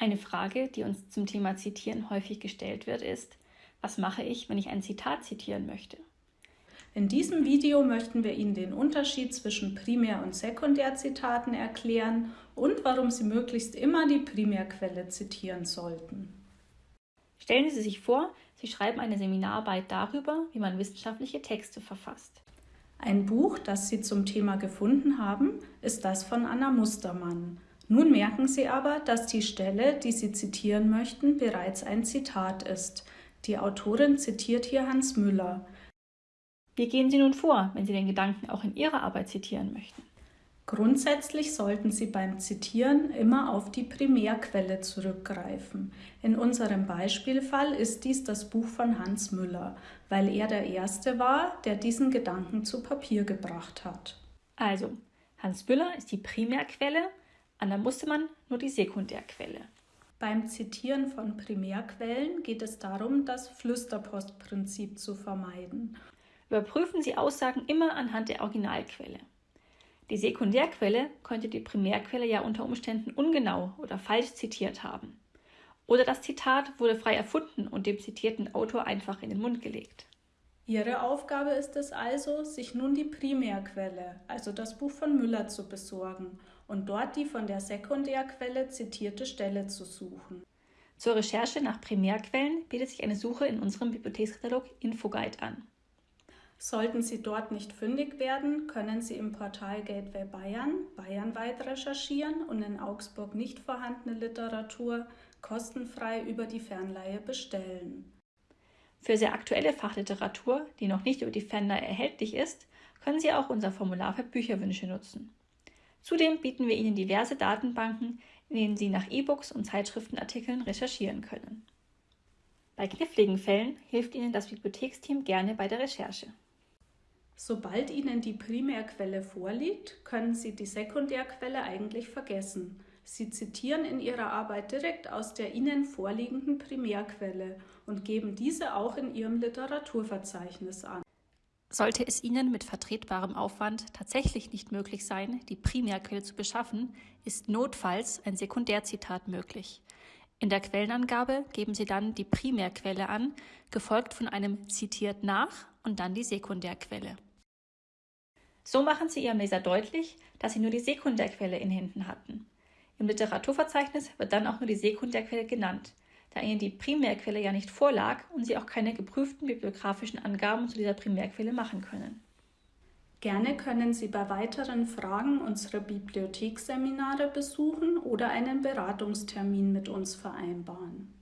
Eine Frage, die uns zum Thema Zitieren häufig gestellt wird, ist, was mache ich, wenn ich ein Zitat zitieren möchte? In diesem Video möchten wir Ihnen den Unterschied zwischen Primär- und Sekundärzitaten erklären und warum Sie möglichst immer die Primärquelle zitieren sollten. Stellen Sie sich vor, Sie schreiben eine Seminararbeit darüber, wie man wissenschaftliche Texte verfasst. Ein Buch, das Sie zum Thema gefunden haben, ist das von Anna Mustermann. Nun merken Sie aber, dass die Stelle, die Sie zitieren möchten, bereits ein Zitat ist. Die Autorin zitiert hier Hans Müller. Wie gehen Sie nun vor, wenn Sie den Gedanken auch in Ihrer Arbeit zitieren möchten? Grundsätzlich sollten Sie beim Zitieren immer auf die Primärquelle zurückgreifen. In unserem Beispielfall ist dies das Buch von Hans Müller, weil er der Erste war, der diesen Gedanken zu Papier gebracht hat. Also, Hans Müller ist die Primärquelle, Anna Mustermann nur die Sekundärquelle. Beim Zitieren von Primärquellen geht es darum, das Flüsterpostprinzip zu vermeiden. Überprüfen Sie Aussagen immer anhand der Originalquelle. Die Sekundärquelle könnte die Primärquelle ja unter Umständen ungenau oder falsch zitiert haben. Oder das Zitat wurde frei erfunden und dem zitierten Autor einfach in den Mund gelegt. Ihre Aufgabe ist es also, sich nun die Primärquelle, also das Buch von Müller, zu besorgen und dort die von der Sekundärquelle zitierte Stelle zu suchen. Zur Recherche nach Primärquellen bietet sich eine Suche in unserem Bibliothekskatalog Infoguide an. Sollten Sie dort nicht fündig werden, können Sie im Portal Gateway Bayern bayernweit recherchieren und in Augsburg nicht vorhandene Literatur kostenfrei über die Fernleihe bestellen. Für sehr aktuelle Fachliteratur, die noch nicht über die Fernleihe erhältlich ist, können Sie auch unser Formular für Bücherwünsche nutzen. Zudem bieten wir Ihnen diverse Datenbanken, in denen Sie nach E-Books und Zeitschriftenartikeln recherchieren können. Bei kniffligen Fällen hilft Ihnen das Bibliotheksteam gerne bei der Recherche. Sobald Ihnen die Primärquelle vorliegt, können Sie die Sekundärquelle eigentlich vergessen. Sie zitieren in Ihrer Arbeit direkt aus der Ihnen vorliegenden Primärquelle und geben diese auch in Ihrem Literaturverzeichnis an. Sollte es Ihnen mit vertretbarem Aufwand tatsächlich nicht möglich sein, die Primärquelle zu beschaffen, ist notfalls ein Sekundärzitat möglich. In der Quellenangabe geben Sie dann die Primärquelle an, gefolgt von einem zitiert nach und dann die Sekundärquelle. So machen Sie Ihrem Leser deutlich, dass Sie nur die Sekundärquelle in Händen hatten. Im Literaturverzeichnis wird dann auch nur die Sekundärquelle genannt, da Ihnen die Primärquelle ja nicht vorlag und Sie auch keine geprüften bibliografischen Angaben zu dieser Primärquelle machen können. Gerne können Sie bei weiteren Fragen unsere Bibliotheksseminare besuchen oder einen Beratungstermin mit uns vereinbaren.